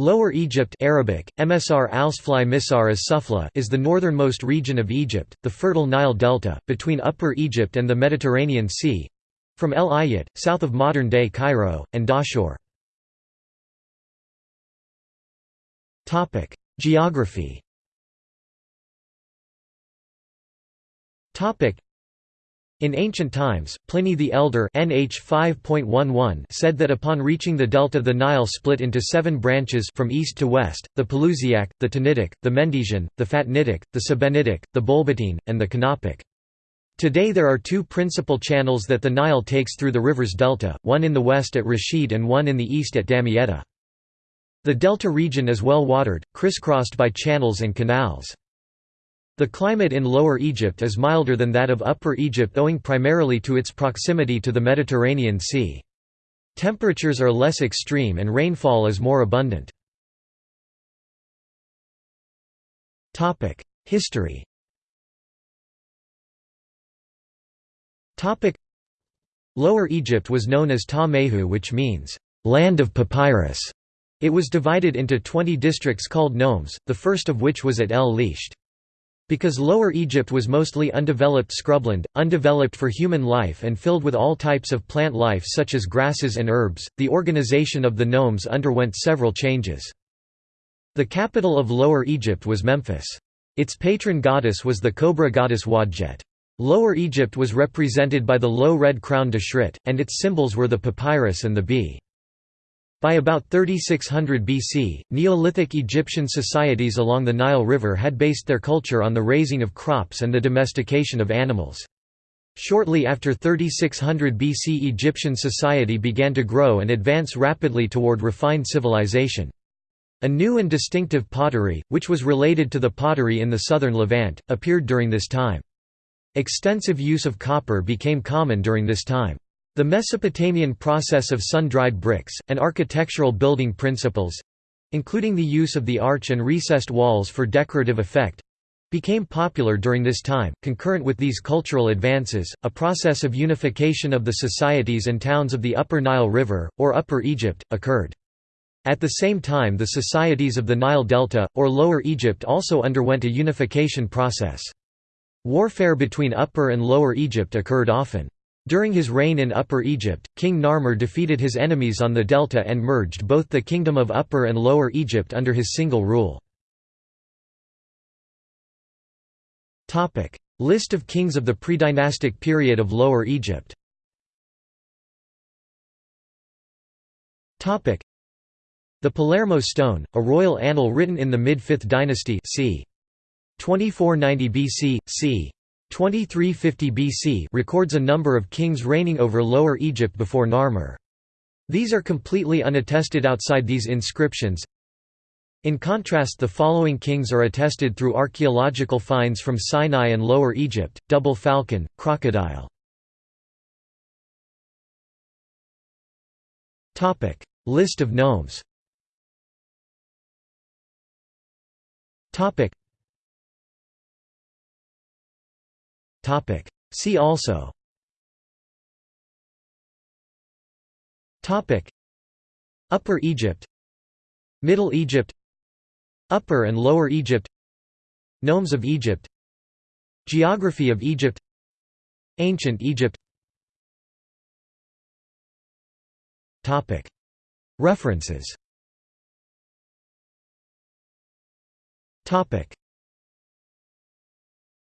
Lower Egypt Arabic, MSR Alsfly Misar as Sufla is the northernmost region of Egypt, the fertile Nile Delta, between Upper Egypt and the Mediterranean Sea—from El Ayat, south of modern-day Cairo, and Dahshur. Geography in ancient times, Pliny the Elder NH 5.11 said that upon reaching the delta the Nile split into seven branches from east to west, the Pelusiac, the Tanitic, the Mendesian, the Phatnitic, the Sebennytic, the Bolbitine, and the Canopic. Today there are two principal channels that the Nile takes through the river's delta, one in the west at Rashid and one in the east at Damietta. The delta region is well watered, crisscrossed by channels and canals. The climate in Lower Egypt is milder than that of Upper Egypt owing primarily to its proximity to the Mediterranean Sea. Temperatures are less extreme and rainfall is more abundant. History Lower Egypt was known as Ta Mehu which means, "...land of papyrus". It was divided into 20 districts called nomes, the first of which was at El Lisht. Because Lower Egypt was mostly undeveloped scrubland, undeveloped for human life and filled with all types of plant life such as grasses and herbs, the organization of the nomes underwent several changes. The capital of Lower Egypt was Memphis. Its patron goddess was the cobra goddess Wadjet. Lower Egypt was represented by the low red crown Deshret, and its symbols were the papyrus and the bee. By about 3600 BC, Neolithic Egyptian societies along the Nile River had based their culture on the raising of crops and the domestication of animals. Shortly after 3600 BC Egyptian society began to grow and advance rapidly toward refined civilization. A new and distinctive pottery, which was related to the pottery in the southern Levant, appeared during this time. Extensive use of copper became common during this time. The Mesopotamian process of sun-dried bricks, and architectural building principles—including the use of the arch and recessed walls for decorative effect—became popular during this time. Concurrent with these cultural advances, a process of unification of the societies and towns of the Upper Nile River, or Upper Egypt, occurred. At the same time the societies of the Nile Delta, or Lower Egypt also underwent a unification process. Warfare between Upper and Lower Egypt occurred often. During his reign in Upper Egypt, King Narmer defeated his enemies on the delta and merged both the Kingdom of Upper and Lower Egypt under his single rule. List of kings of the predynastic period of Lower Egypt The Palermo stone, a royal annal written in the mid-5th dynasty c. 2490 BC, c. 2350 BC records a number of kings reigning over Lower Egypt before Narmer. These are completely unattested outside these inscriptions. In contrast the following kings are attested through archaeological finds from Sinai and Lower Egypt, double falcon, crocodile. List of nomes Topic. See also Topic. Upper Egypt Middle Egypt Upper and Lower Egypt Nomes of Egypt Geography of Egypt Ancient Egypt Topic. References Topic.